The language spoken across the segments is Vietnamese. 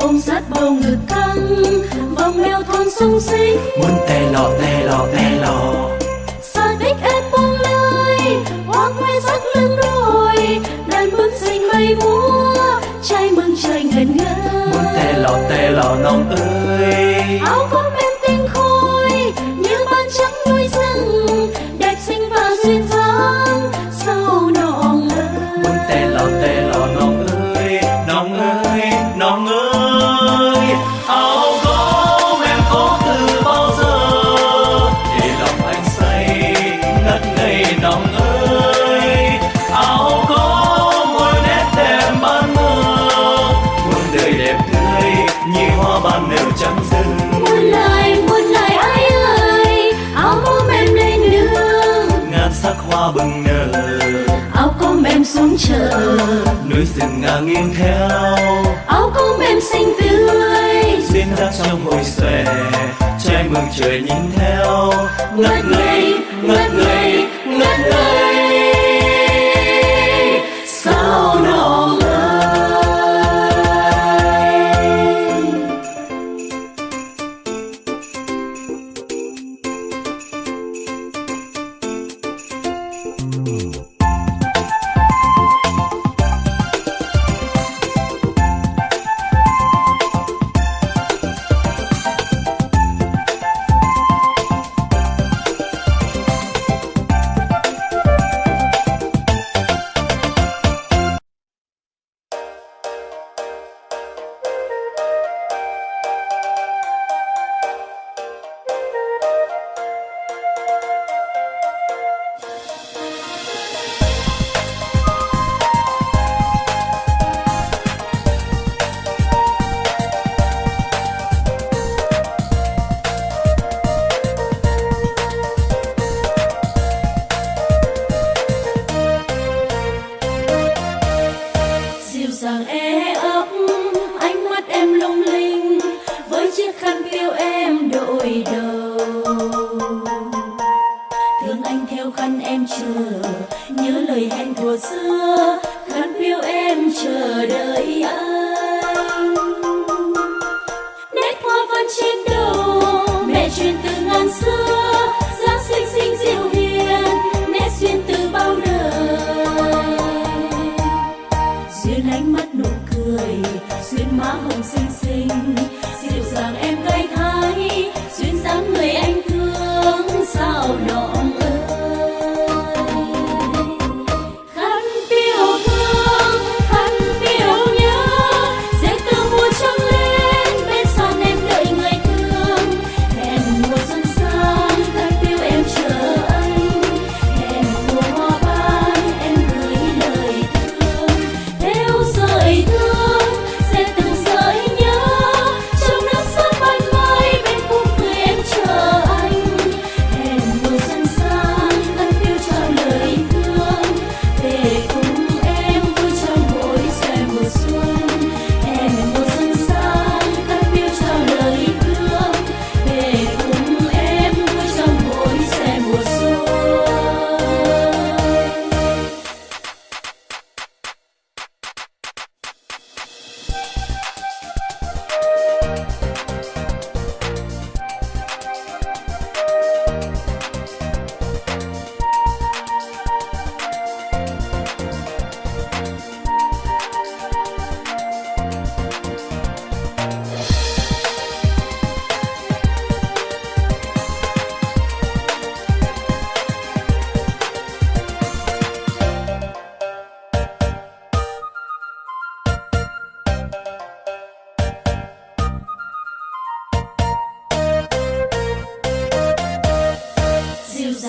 ôm sát bầu ngực căng vòng eo thon sung xích muốn tè lọ tè lọ tè lọ. bừng nở áo cơm em xuống chợ. Núi rừng ngả nghiêng theo. Áo cơm em xinh tươi. Duyên dáng trong hồi xòe trai mừng trời nhìn theo. Ngất ngây dàng e ấp ánh mắt em lung linh với chiếc khăn kêu em đội đầu thương anh theo khăn em chờ, nhớ lời hẹn thuở xưa, khăn kêu em chờ đợi anh. Nét hoa vẫn trên đầu, mẹ truyền 马红星星。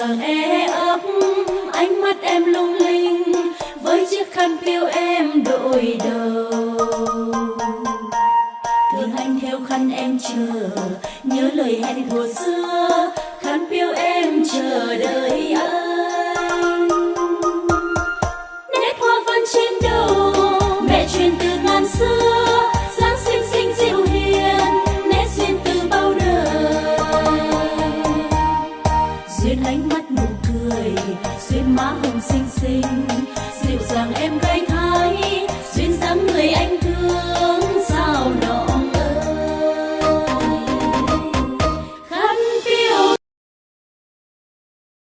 vàng e ấp, ánh mắt em lung linh với chiếc khăn piêu em đội đầu thương anh theo khăn em chờ, nhớ lời hẹn thuở xưa. em gánh